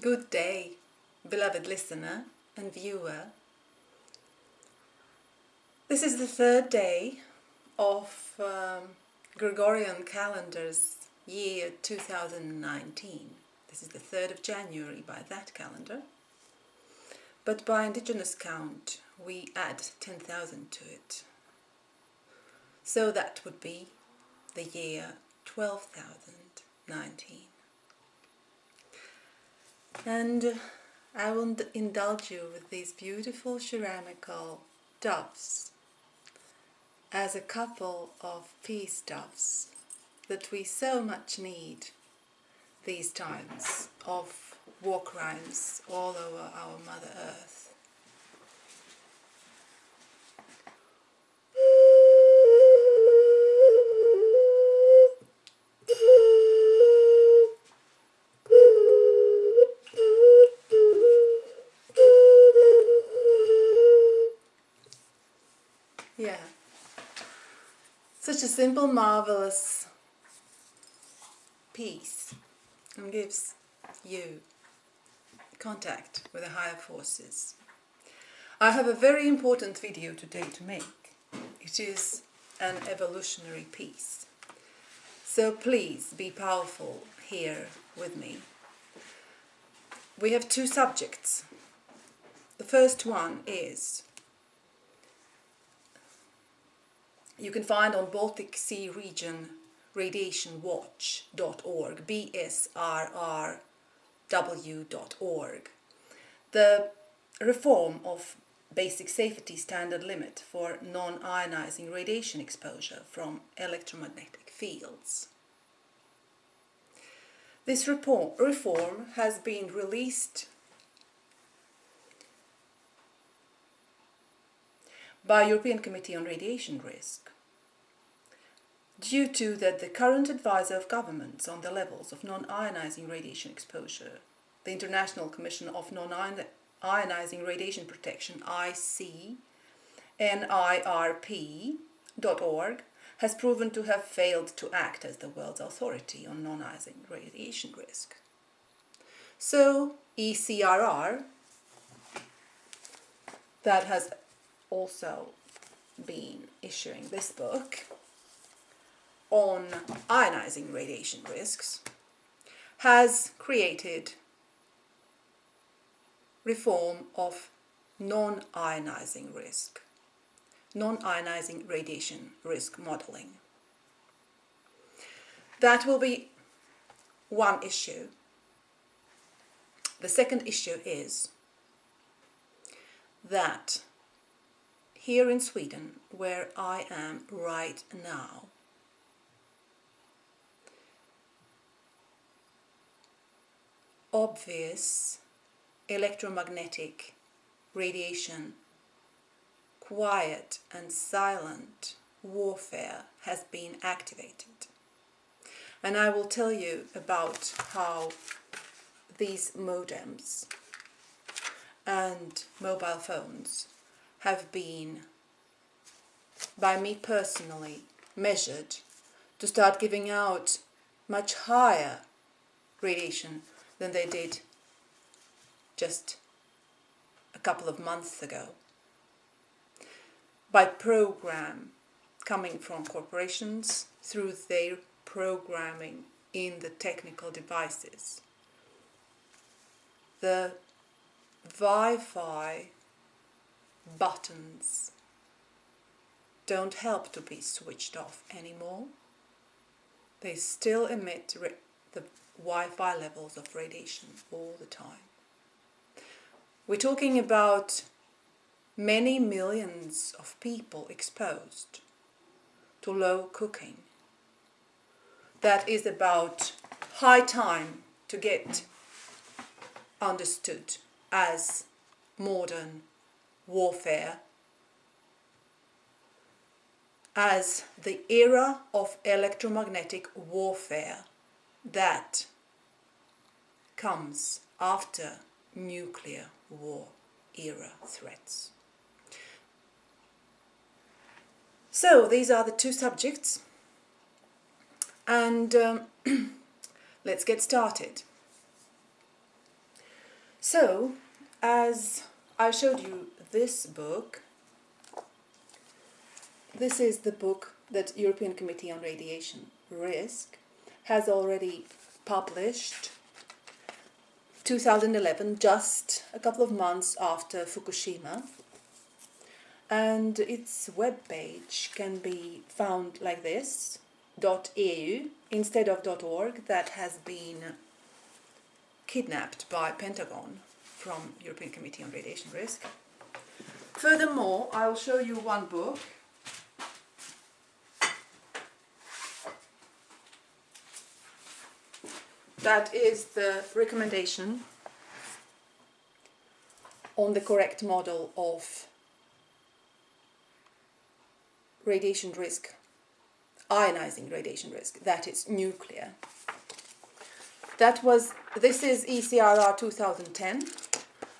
Good day, beloved listener and viewer. This is the third day of um, Gregorian calendar's year 2019. This is the 3rd of January by that calendar. But by indigenous count, we add 10,000 to it. So that would be the year 12,019. And I will indulge you with these beautiful ceramical doves as a couple of peace doves that we so much need these times of war crimes all over our Mother Earth. Such a simple, marvelous piece and gives you contact with the higher forces. I have a very important video today to make. It is an evolutionary piece. So please be powerful here with me. We have two subjects. The first one is you can find on Baltic Sea Region radiationwatch.org, bsrrw.org. The reform of basic safety standard limit for non-ionizing radiation exposure from electromagnetic fields. This report, reform has been released by European Committee on Radiation Risk due to that the current advisor of governments on the levels of non-ionizing radiation exposure, the International Commission of Non-Ionizing Radiation Protection, IC, NIRP.org, has proven to have failed to act as the world's authority on non-ionizing radiation risk. So, ECRR, that has also been issuing this book on ionizing radiation risks, has created reform of non-ionizing risk, non-ionizing radiation risk modeling. That will be one issue. The second issue is that here in Sweden, where I am right now. Obvious electromagnetic radiation, quiet and silent warfare has been activated. And I will tell you about how these modems and mobile phones have been, by me personally, measured to start giving out much higher radiation than they did just a couple of months ago. By program coming from corporations through their programming in the technical devices. The Wi-Fi buttons don't help to be switched off anymore. They still emit the Wi-Fi levels of radiation all the time. We're talking about many millions of people exposed to low cooking. That is about high time to get understood as modern warfare as the era of electromagnetic warfare that comes after nuclear war era threats. So these are the two subjects and um, let's get started. So, as I showed you this book, this is the book that European Committee on Radiation Risk has already published 2011, just a couple of months after Fukushima. And its web page can be found like this, .eu instead of .org that has been kidnapped by Pentagon from European Committee on Radiation Risk. Furthermore, I will show you one book that is the recommendation on the correct model of radiation risk, ionizing radiation risk, that is nuclear. That was, this is ECRR 2010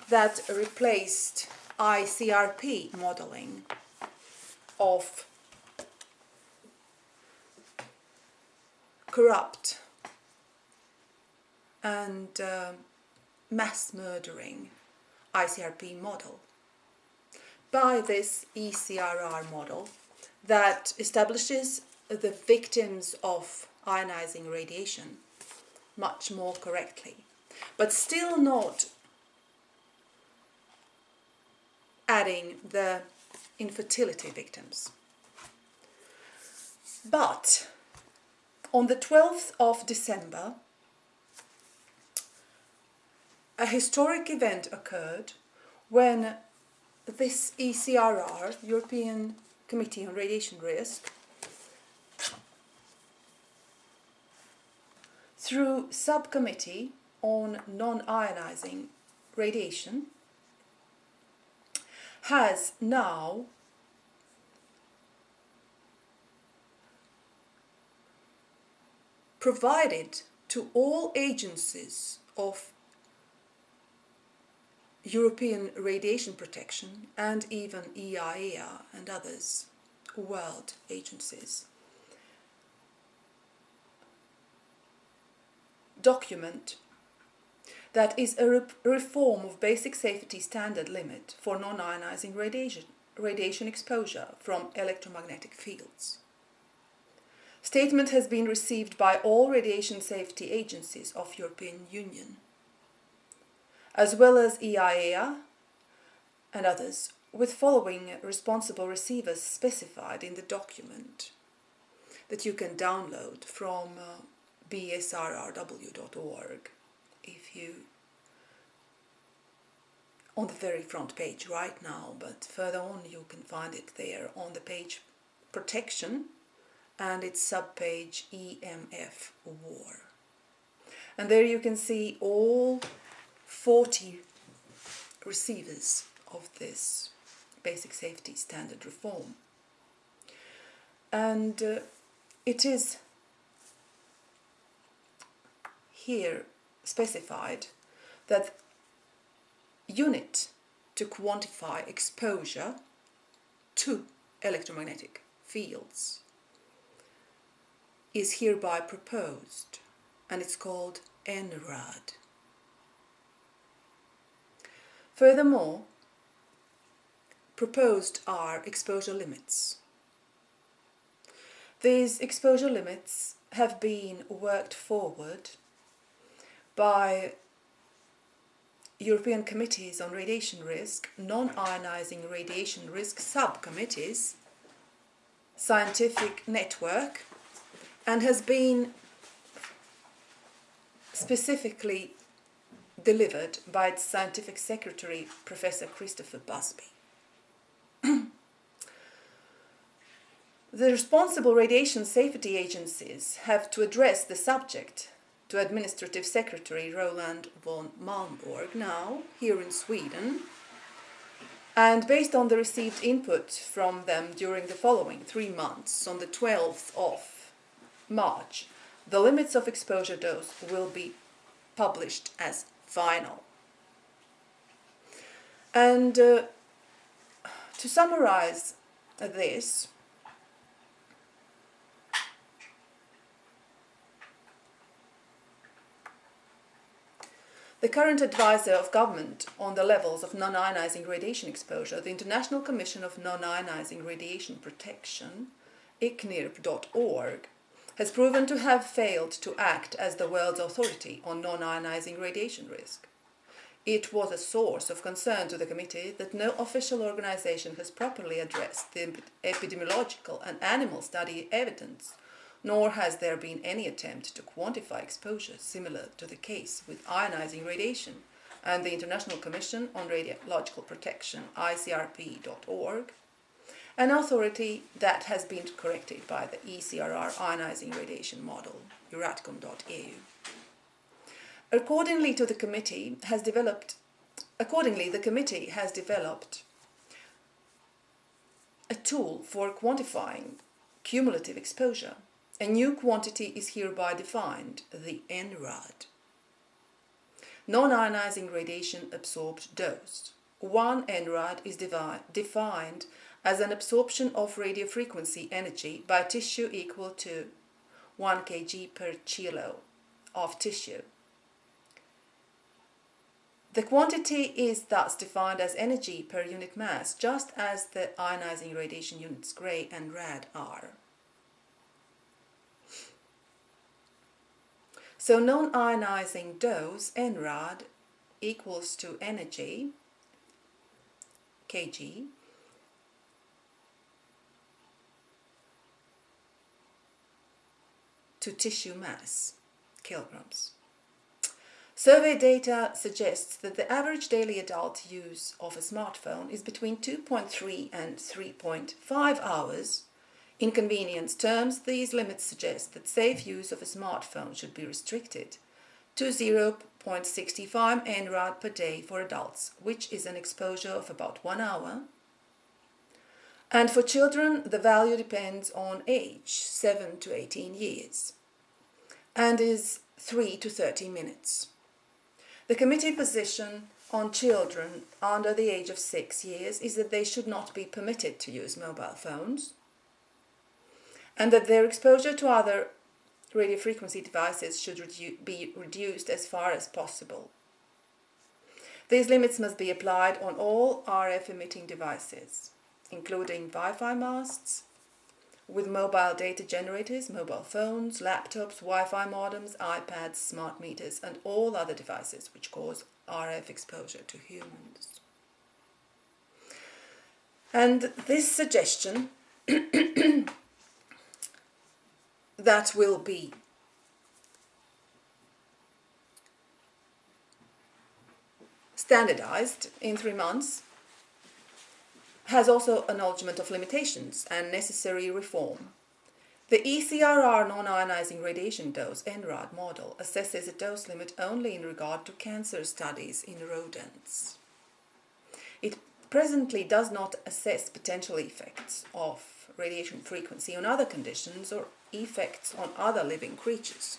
that replaced ICRP modeling of corrupt and uh, mass murdering ICRP model by this ECRR model that establishes the victims of ionizing radiation much more correctly, but still not adding the infertility victims. But on the 12th of December a historic event occurred when this ECRR, European Committee on Radiation Risk, through subcommittee on non-ionizing radiation, has now provided to all agencies of European Radiation Protection and even EIA and others, world agencies. Document that is a re reform of basic safety standard limit for non-ionizing radiation, radiation exposure from electromagnetic fields. Statement has been received by all radiation safety agencies of European Union as well as EIA and others, with following responsible receivers specified in the document that you can download from uh, bsrrw.org if you on the very front page right now, but further on you can find it there on the page protection and its subpage EMF war. And there you can see all 40 receivers of this basic safety standard reform. And uh, it is here specified that unit to quantify exposure to electromagnetic fields is hereby proposed and it's called NRAD. Furthermore, proposed are exposure limits. These exposure limits have been worked forward by European Committees on Radiation Risk, Non-Ionizing Radiation Risk Subcommittees, Scientific Network, and has been specifically delivered by its scientific secretary, Professor Christopher Busby. the responsible radiation safety agencies have to address the subject to Administrative Secretary Roland von Malmborg now, here in Sweden, and based on the received input from them during the following three months, on the 12th of March, the limits of exposure dose will be published as final. And uh, to summarize this, The current advisor of government on the levels of non-ionizing radiation exposure, the International Commission of Non-Ionizing Radiation Protection, ICNIRP.org, has proven to have failed to act as the world's authority on non-ionizing radiation risk. It was a source of concern to the committee that no official organization has properly addressed the epidemiological and animal study evidence, nor has there been any attempt to quantify exposure similar to the case with ionizing radiation and the International Commission on Radiological Protection, ICRP.org, an authority that has been corrected by the ECRR ionizing radiation model, euradcom.eu. Accordingly to the committee has developed accordingly the committee has developed a tool for quantifying cumulative exposure. A new quantity is hereby defined, the NRAD. Non-ionizing radiation absorbed dose. One NRAD is defined as an absorption of radiofrequency energy by tissue equal to 1 kg per kilo of tissue the quantity is thus defined as energy per unit mass, just as the ionizing radiation units Gray and Rad are. So non-ionizing dose, NRAD, equals to energy, kg, to tissue mass, kilograms. Survey data suggests that the average daily adult use of a smartphone is between 2.3 and 3.5 hours. In convenience terms, these limits suggest that safe use of a smartphone should be restricted to 0.65 NRAD per day for adults, which is an exposure of about one hour. And for children, the value depends on age, 7 to 18 years, and is 3 to 30 minutes. The committee position on children under the age of six years is that they should not be permitted to use mobile phones and that their exposure to other radio frequency devices should redu be reduced as far as possible. These limits must be applied on all RF emitting devices, including Wi-Fi masts, with mobile data generators, mobile phones, laptops, Wi-Fi modems, iPads, smart meters and all other devices which cause RF exposure to humans. And this suggestion that will be standardized in three months has also acknowledgement of limitations and necessary reform. The ECRR non-ionizing radiation dose NRAD model assesses a dose limit only in regard to cancer studies in rodents. It presently does not assess potential effects of radiation frequency on other conditions or effects on other living creatures.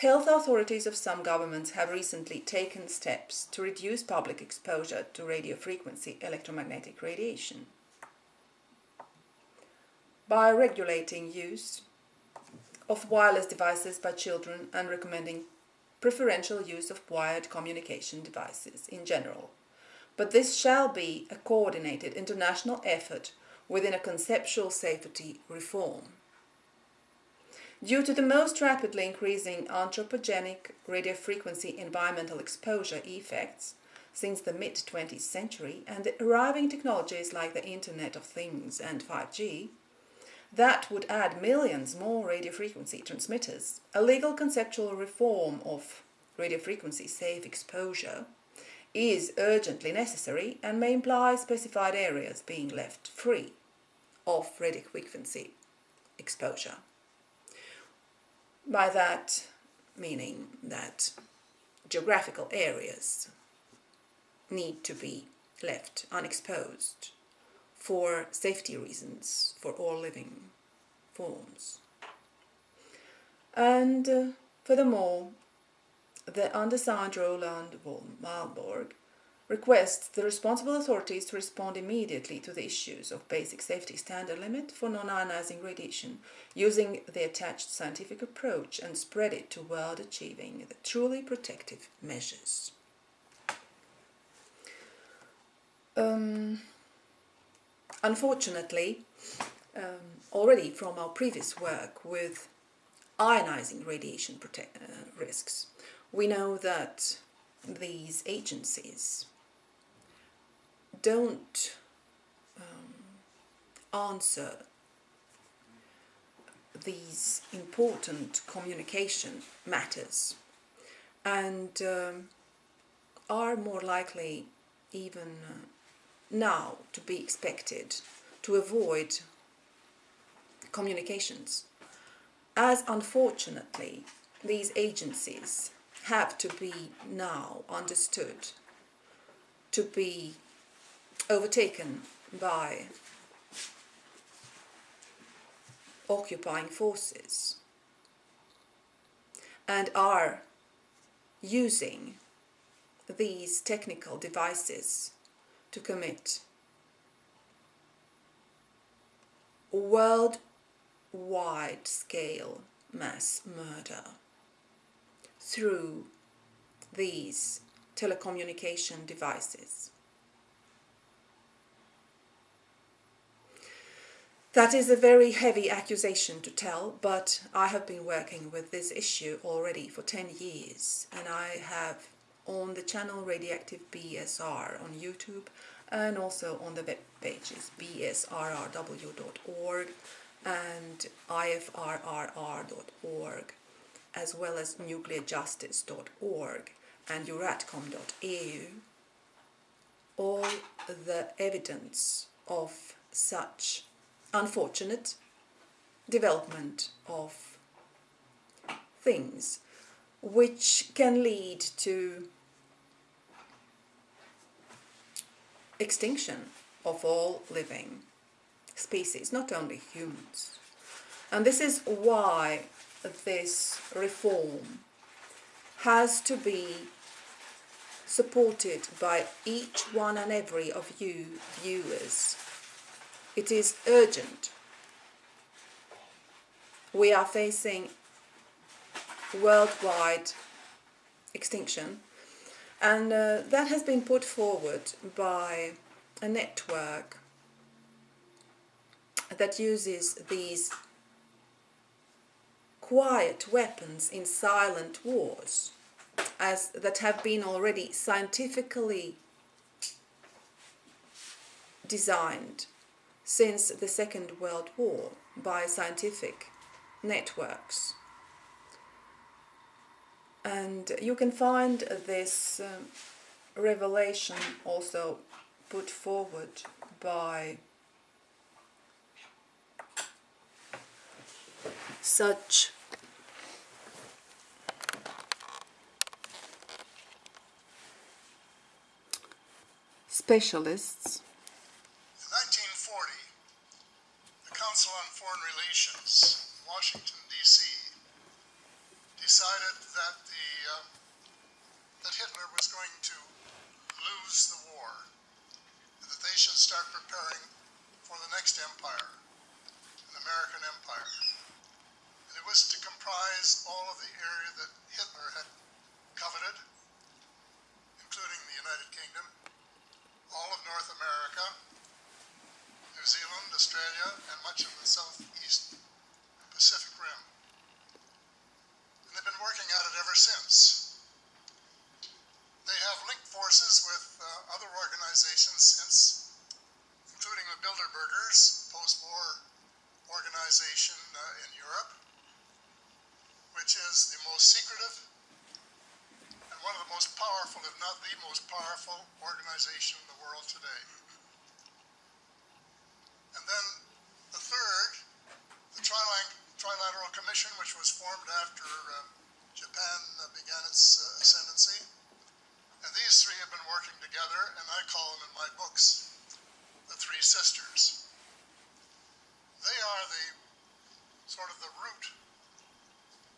Health authorities of some governments have recently taken steps to reduce public exposure to radiofrequency electromagnetic radiation by regulating use of wireless devices by children and recommending preferential use of wired communication devices in general. But this shall be a coordinated international effort within a conceptual safety reform. Due to the most rapidly increasing anthropogenic radiofrequency environmental exposure effects since the mid-20th century and the arriving technologies like the Internet of Things and 5G, that would add millions more radiofrequency transmitters. A legal conceptual reform of radiofrequency safe exposure is urgently necessary and may imply specified areas being left free of radiofrequency exposure. By that meaning that geographical areas need to be left unexposed for safety reasons for all living forms. And uh, furthermore, the undersigned Roland von Malmborg requests the responsible authorities to respond immediately to the issues of basic safety standard limit for non-ionizing radiation using the attached scientific approach and spread it to world achieving the truly protective measures. Um, unfortunately, um, already from our previous work with ionizing radiation uh, risks, we know that these agencies don't um, answer these important communication matters. And um, are more likely even uh, now to be expected to avoid communications. As unfortunately these agencies have to be now understood to be overtaken by occupying forces and are using these technical devices to commit worldwide scale mass murder through these telecommunication devices. That is a very heavy accusation to tell, but I have been working with this issue already for 10 years and I have on the channel Radioactive BSR on YouTube and also on the web pages bsrrw.org and ifrrr.org as well as nuclearjustice.org and euradcom.eu all the evidence of such unfortunate development of things which can lead to extinction of all living species, not only humans. And this is why this reform has to be supported by each one and every of you viewers it is urgent. We are facing worldwide extinction and uh, that has been put forward by a network that uses these quiet weapons in silent wars as that have been already scientifically designed since the Second World War by scientific networks. And you can find this um, revelation also put forward by such specialists Council on Foreign Relations, Washington, D.C., decided that, the, uh, that Hitler was going to lose the war, and that they should start preparing for the next empire, an American empire. And it was to comprise all of the area that Hitler had coveted, including the United Kingdom, all of North America, New Zealand, Australia, and much of the southeast Pacific Rim. And they've been working at it ever since. They have linked forces with uh, other organizations since, including the Bilderbergers, post-war organization uh, in Europe, which is the most secretive and one of the most powerful, if not the most powerful organization in the world today. And then the third, the Trilateral Commission, which was formed after um, Japan uh, began its uh, ascendancy. And these three have been working together, and I call them in my books the Three Sisters. They are the sort of the root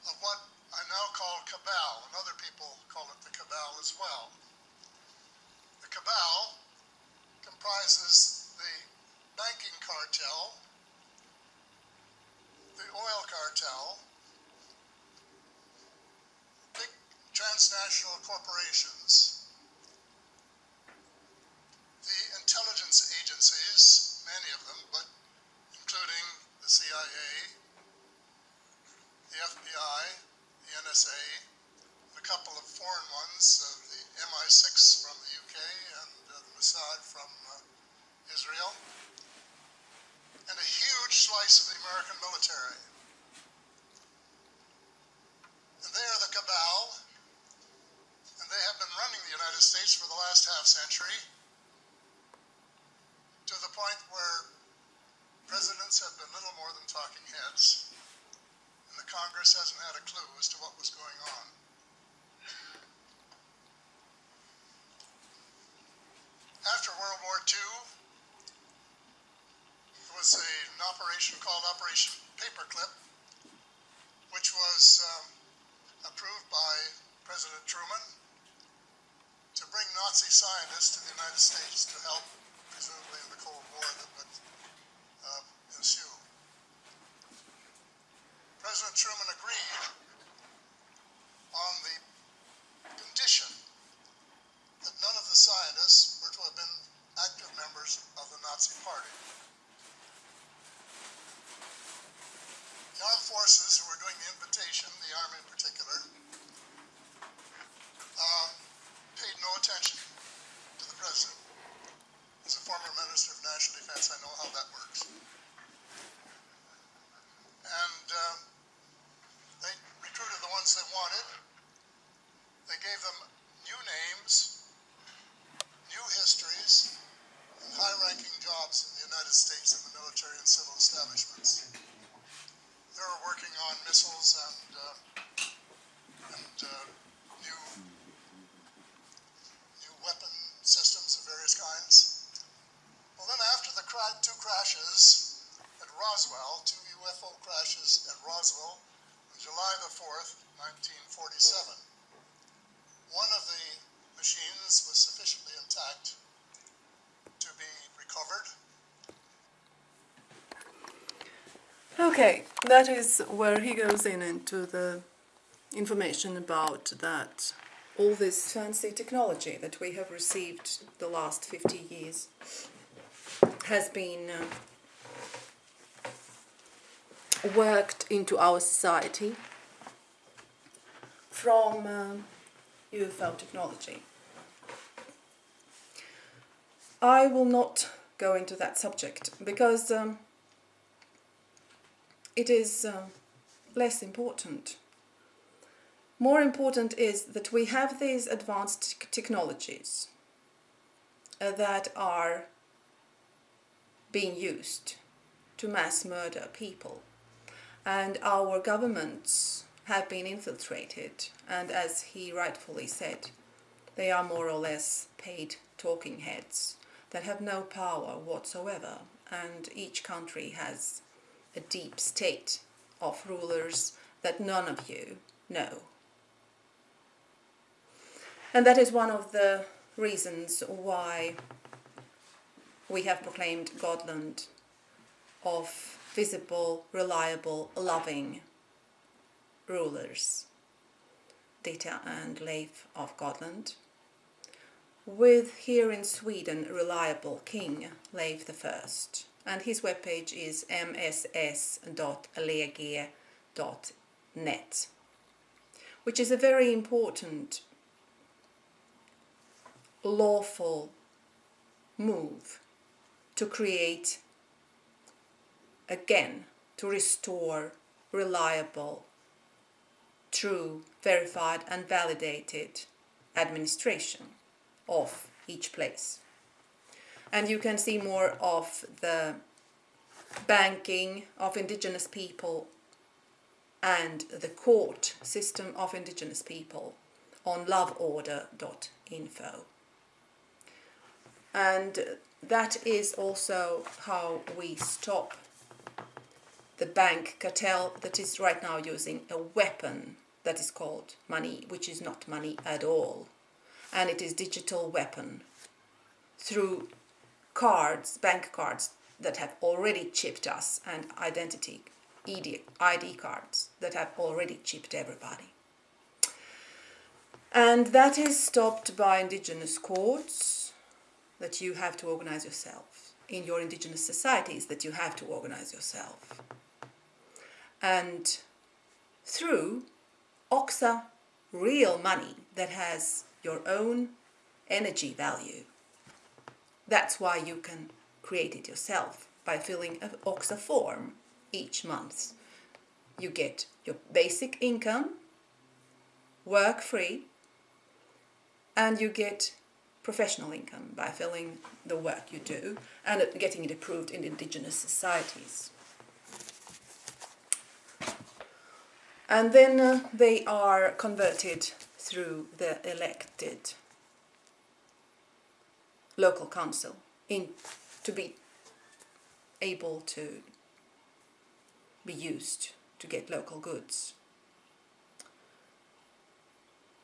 of what I now call cabal, and other people call it the cabal as well. The cabal comprises the banking cartel, the oil cartel, big transnational corporations, the intelligence agencies, many of them, but including the CIA, the FBI, the NSA, a couple of foreign ones, uh, the MI6 from the UK and uh, the Mossad from uh, Israel, and a huge slice of the American military. And they are the cabal, and they have been running the United States for the last half century to the point where presidents have been little more than talking heads, and the Congress hasn't had a clue as to what was going on. After World War II, there was a, an operation called Operation Paperclip, which was um, approved by President Truman to bring Nazi scientists to the United States to help, presumably in the Cold War that would uh, ensue. President Truman agreed on the condition that none of the scientists were to have been active members of the Nazi Party. The armed forces who were doing the invitation, the Army in particular, uh, paid no attention to the President. As a former Minister of National Defense, I know how that works. And um, they recruited the ones they wanted. They gave them new names, new histories, and high-ranking jobs in the United States in the military and civil establishments. They were working on missiles and, uh, and uh, new new weapon systems of various kinds. Well, then after the cra- two crashes at Roswell, two UFO crashes at Roswell on July the 4th, 1947, one of the machines was sufficiently intact to be recovered. Okay, that is where he goes in into the information about that all this fancy technology that we have received the last 50 years has been uh, worked into our society from um, UFO technology. I will not go into that subject because um, it is uh, less important. More important is that we have these advanced technologies uh, that are being used to mass murder people. And our governments have been infiltrated, and as he rightfully said, they are more or less paid talking heads that have no power whatsoever, and each country has a deep state of rulers that none of you know. And that is one of the reasons why we have proclaimed Godland of visible, reliable, loving rulers, Dita and Leif of Godland, with here in Sweden reliable King Leif I, and his webpage is mss.lege.net, which is a very important lawful move to create again to restore reliable true verified and validated administration of each place. And you can see more of the banking of indigenous people and the court system of indigenous people on loveorder.info and that is also how we stop the bank cartel that is right now using a weapon that is called money, which is not money at all, and it is digital weapon through cards, bank cards that have already chipped us and identity ID cards that have already chipped everybody. And that is stopped by indigenous courts that you have to organize yourself. In your indigenous societies that you have to organize yourself. And through OXA real money that has your own energy value. That's why you can create it yourself by filling an OXA form each month. You get your basic income, work free, and you get professional income by filling the work you do and getting it approved in indigenous societies. And then uh, they are converted through the elected local council in to be able to be used to get local goods.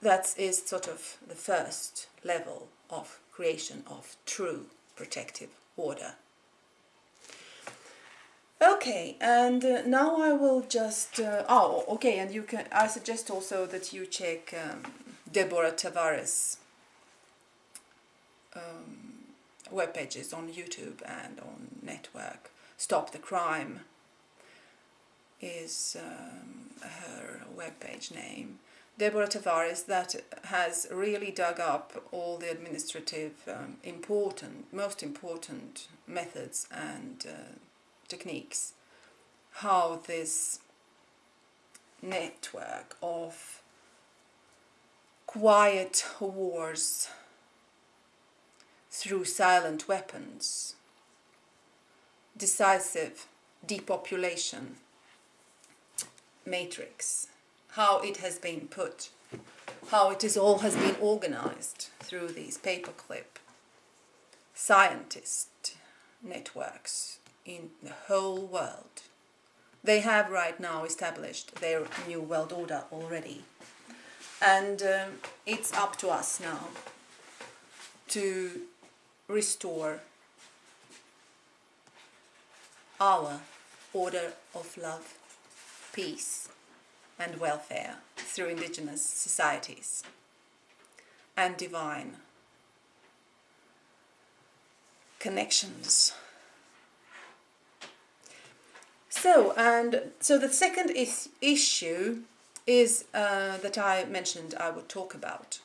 That is sort of the first level of creation of true protective order. Okay, and uh, now I will just, uh, oh, okay, and you can, I suggest also that you check um, Deborah Tavares um, web pages on YouTube and on network. Stop the Crime is um, her webpage name. Deborah Tavares that has really dug up all the administrative um, important, most important methods and uh, techniques, how this network of quiet wars through silent weapons, decisive depopulation matrix, how it has been put, how it is all has been organized through these paperclip scientist networks in the whole world. They have right now established their new world order already. And um, it's up to us now to restore our order of love, peace and welfare through indigenous societies and divine connections so, and so the second is, issue is uh, that I mentioned I would talk about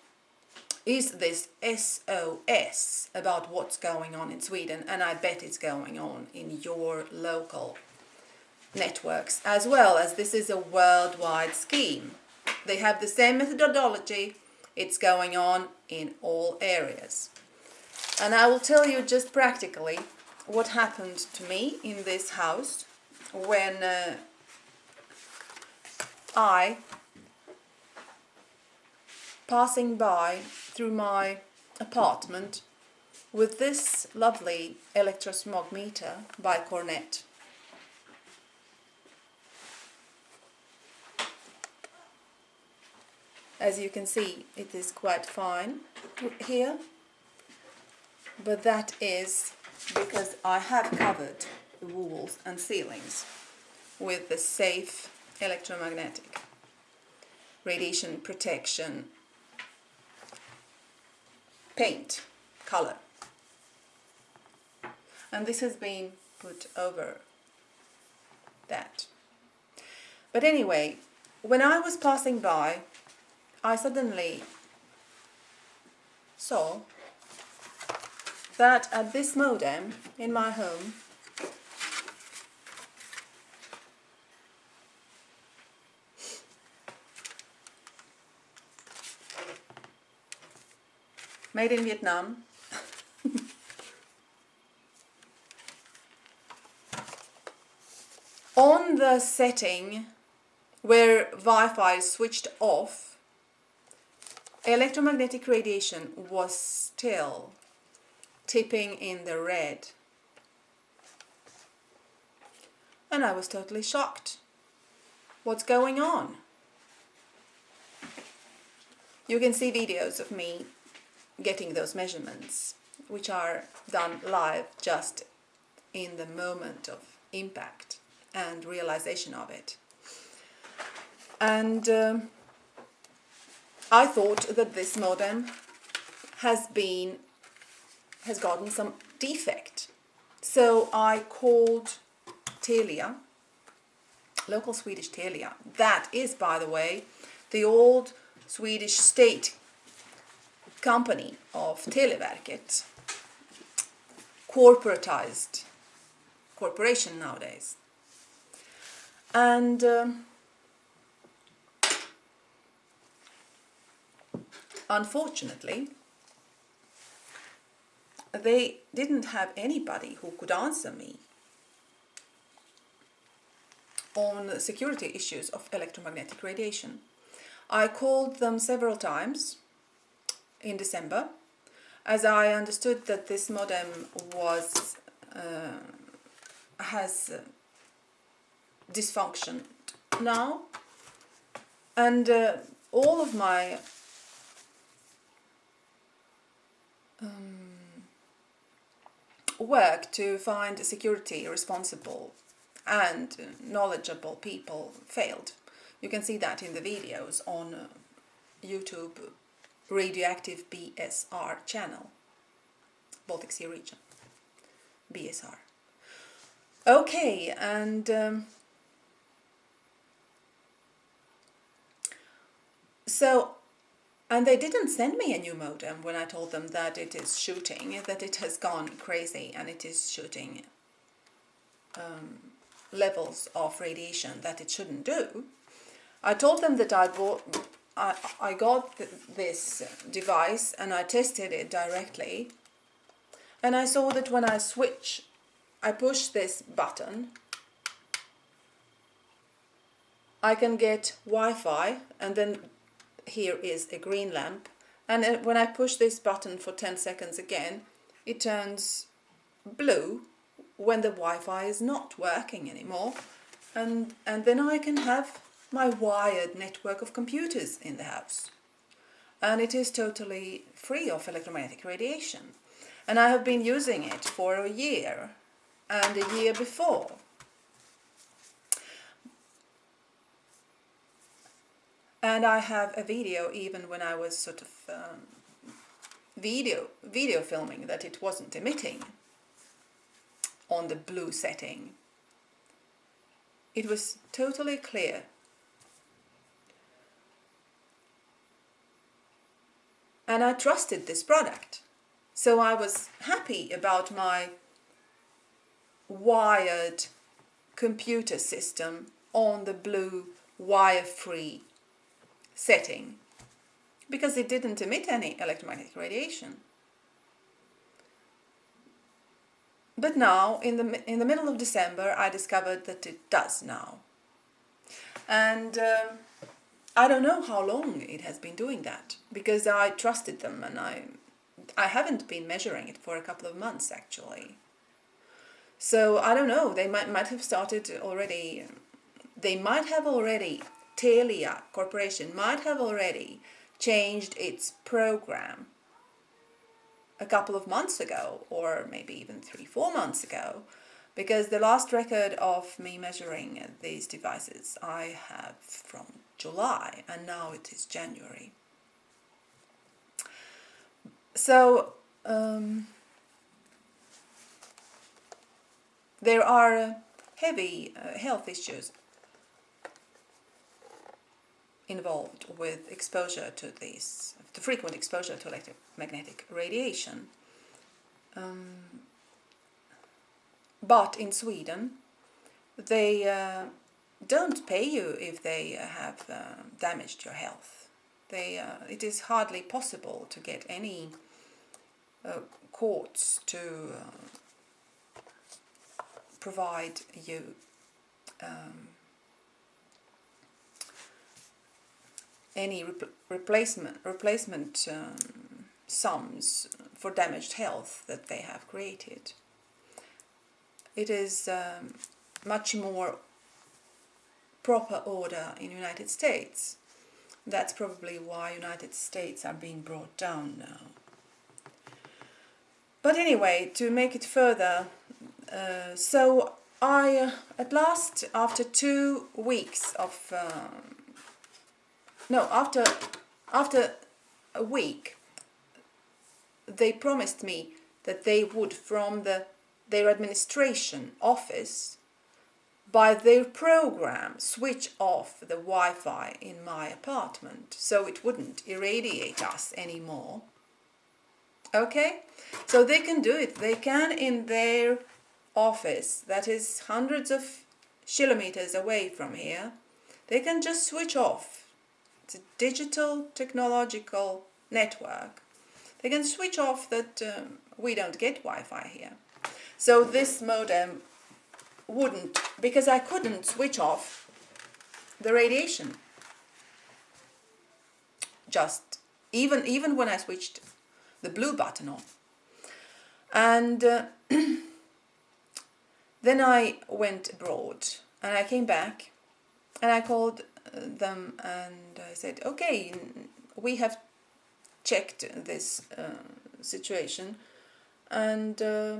is this SOS about what's going on in Sweden and I bet it's going on in your local networks as well as this is a worldwide scheme. They have the same methodology, it's going on in all areas. And I will tell you just practically what happened to me in this house when uh, I, passing by through my apartment with this lovely electrosmog meter by Cornet. As you can see, it is quite fine here, but that is because I have covered the walls and ceilings with the safe electromagnetic radiation protection paint color. And this has been put over that. But anyway when I was passing by I suddenly saw that at this modem in my home made in Vietnam. On the setting where Wi-Fi is switched off, electromagnetic radiation was still tipping in the red. And I was totally shocked. What's going on? You can see videos of me getting those measurements which are done live just in the moment of impact and realization of it. And um, I thought that this modem has been has gotten some defect. So I called Telia, local Swedish Telia. That is, by the way, the old Swedish state company of Televerket, corporatized corporation nowadays. And um, unfortunately, they didn't have anybody who could answer me on security issues of electromagnetic radiation. I called them several times in December. As I understood that this modem was uh, has uh, dysfunctioned now. And uh, all of my um, work to find security responsible and knowledgeable people failed. You can see that in the videos on uh, YouTube Radioactive BSR channel, Baltic Sea region, BSR. Okay, and um, so and they didn't send me a new modem when I told them that it is shooting, that it has gone crazy and it is shooting um, levels of radiation that it shouldn't do. I told them that I bought, I, I got th this device and I tested it directly. And I saw that when I switch, I push this button, I can get Wi-Fi and then here is a green lamp. And when I push this button for 10 seconds again it turns blue when the Wi-Fi is not working anymore. And, and then I can have my wired network of computers in the house and it is totally free of electromagnetic radiation and I have been using it for a year and a year before and I have a video even when I was sort of um, video video filming that it wasn't emitting on the blue setting. It was totally clear. And I trusted this product. So I was happy about my wired computer system on the blue wire-free setting because it didn't emit any electromagnetic radiation. But now, in the, in the middle of December, I discovered that it does now. And uh, I don't know how long it has been doing that, because I trusted them and I, I haven't been measuring it for a couple of months actually. So I don't know, they might, might have started already, they might have already Telia Corporation might have already changed its program a couple of months ago or maybe even three, four months ago because the last record of me measuring these devices I have from July and now it is January. So um, there are heavy uh, health issues involved with exposure to these, the frequent exposure to electromagnetic radiation. Um, but in Sweden, they uh, don't pay you if they have uh, damaged your health. They, uh, it is hardly possible to get any uh, courts to uh, provide you um, any replacement replacement um, sums for damaged health that they have created. It is um, much more proper order in United States. That's probably why United States are being brought down now. but anyway, to make it further, uh, so I, uh, at last, after two weeks of, um, no, after, after a week, they promised me that they would, from the, their administration office, by their program, switch off the Wi-Fi in my apartment so it wouldn't irradiate us anymore. Okay, so they can do it. They can in their office that is hundreds of kilometers away from here. They can just switch off. It's a digital technological network. They can switch off that um, we don't get Wi-Fi here. So this modem wouldn't, because I couldn't switch off the radiation. Just, even, even when I switched the blue button on. And uh, then I went abroad and I came back and I called uh, them and I said, okay, we have checked this uh, situation and uh,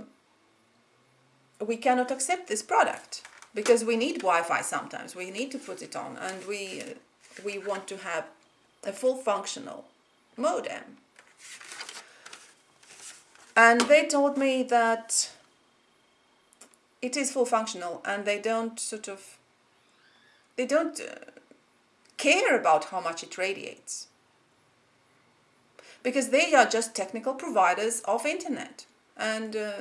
we cannot accept this product because we need Wi-Fi sometimes. We need to put it on and we, we want to have a full functional modem. And they told me that it is full functional and they don't sort of, they don't uh, care about how much it radiates. Because they are just technical providers of internet and uh,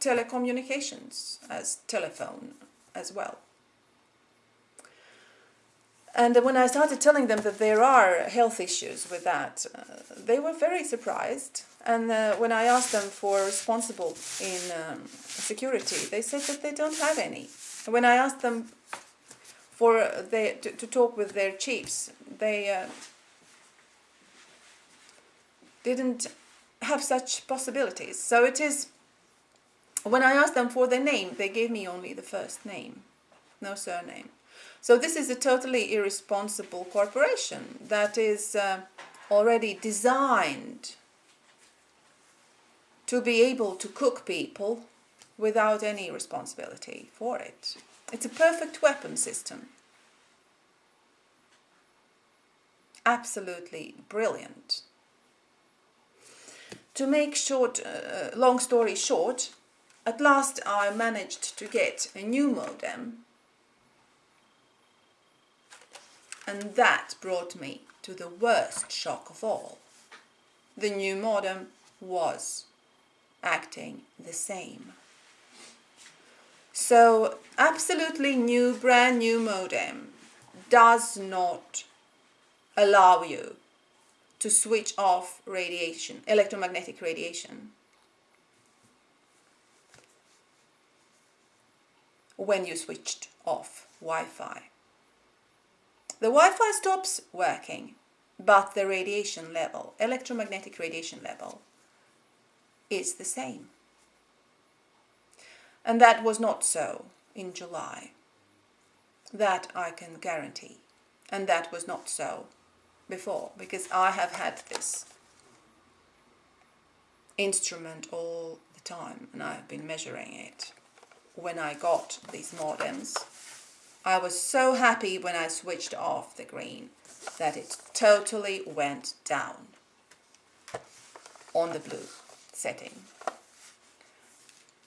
telecommunications as telephone as well. And when I started telling them that there are health issues with that, uh, they were very surprised. And uh, when I asked them for responsible in um, security, they said that they don't have any. When I asked them for they, to, to talk with their chiefs, they uh, didn't have such possibilities. So it is, when I asked them for their name, they gave me only the first name, no surname. So this is a totally irresponsible corporation that is uh, already designed to be able to cook people without any responsibility for it. It's a perfect weapon system. Absolutely brilliant. To make short, uh, long story short, at last I managed to get a new modem and that brought me to the worst shock of all. The new modem was acting the same. So absolutely new, brand new modem does not allow you to switch off radiation, electromagnetic radiation. When you switched off Wi-Fi. The Wi-Fi stops working, but the radiation level, electromagnetic radiation level, is the same. And that was not so in July. That I can guarantee. And that was not so before, because I have had this instrument all the time and I have been measuring it when I got these modems. I was so happy when I switched off the green that it totally went down on the blue setting.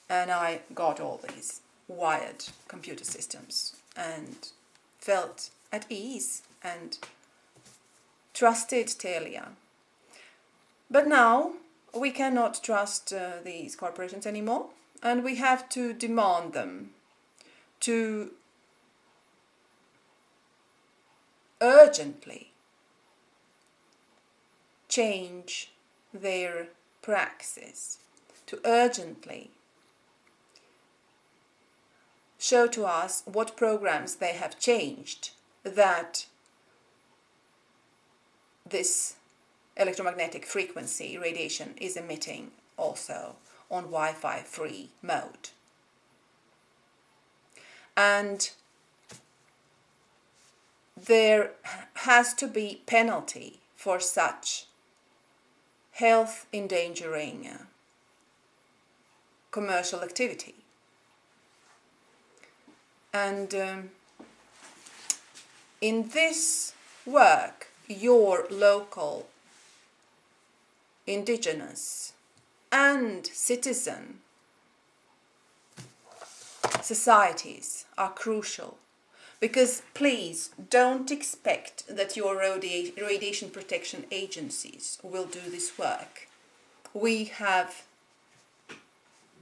And I got all these wired computer systems and felt at ease and trusted Telia. But now we cannot trust uh, these corporations anymore and we have to demand them to urgently change their praxis, to urgently show to us what programs they have changed that this electromagnetic frequency radiation is emitting also on Wi-Fi free mode. And there has to be penalty for such health endangering commercial activity. And um, in this work, your local indigenous and citizen societies are crucial because please don't expect that your radi radiation protection agencies will do this work. We have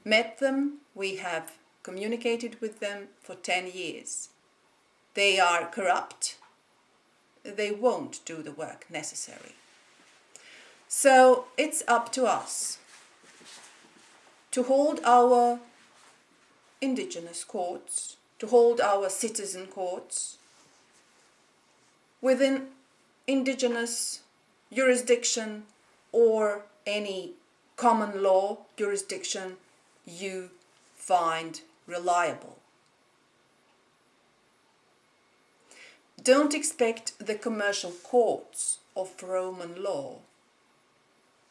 met them, we have communicated with them for 10 years. They are corrupt, they won't do the work necessary. So it's up to us to hold our indigenous courts, to hold our citizen courts within indigenous jurisdiction or any common law jurisdiction you find reliable. Don't expect the commercial courts of Roman law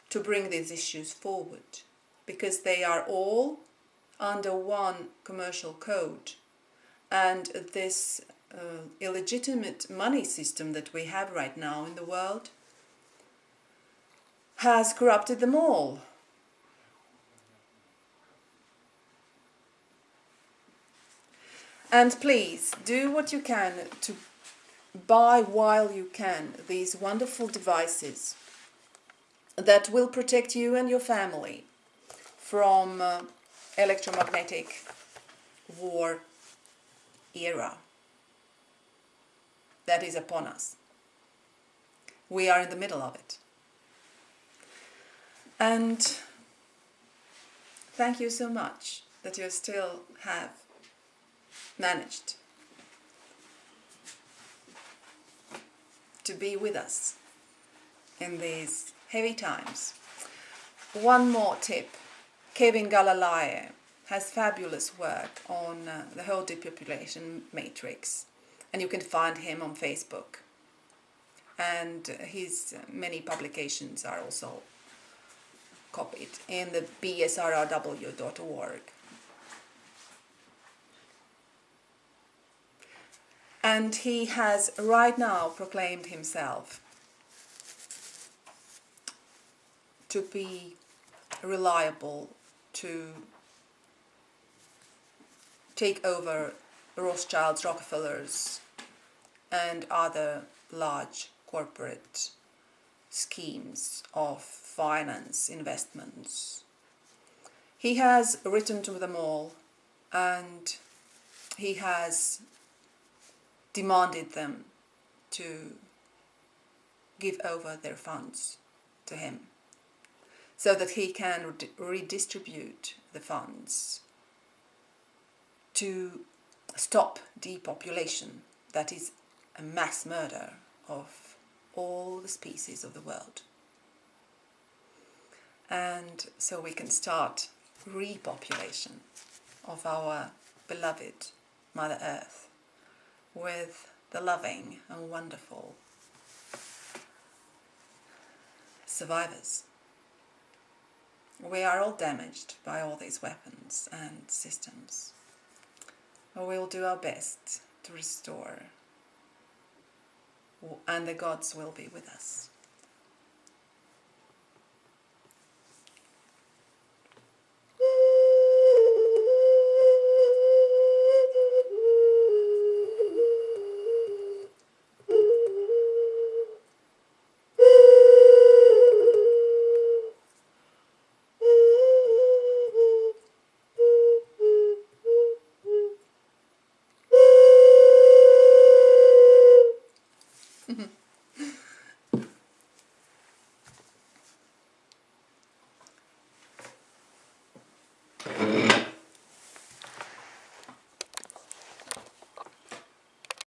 to bring these issues forward because they are all under one commercial code and this uh, illegitimate money system that we have right now in the world has corrupted them all. And please do what you can to buy while you can these wonderful devices that will protect you and your family from uh, electromagnetic war era that is upon us. We are in the middle of it. And thank you so much that you still have managed to be with us in these heavy times. One more tip Kevin Galalae has fabulous work on uh, the whole depopulation matrix and you can find him on Facebook and his many publications are also copied in the bsrrw.org. And he has right now proclaimed himself to be reliable to take over Rothschilds, Rockefellers and other large corporate schemes of finance investments. He has written to them all and he has demanded them to give over their funds to him so that he can redistribute the funds to stop depopulation, that is a mass murder of all the species of the world. And so we can start repopulation of our beloved Mother Earth with the loving and wonderful survivors. We are all damaged by all these weapons and systems. But we'll do our best to restore, and the gods will be with us.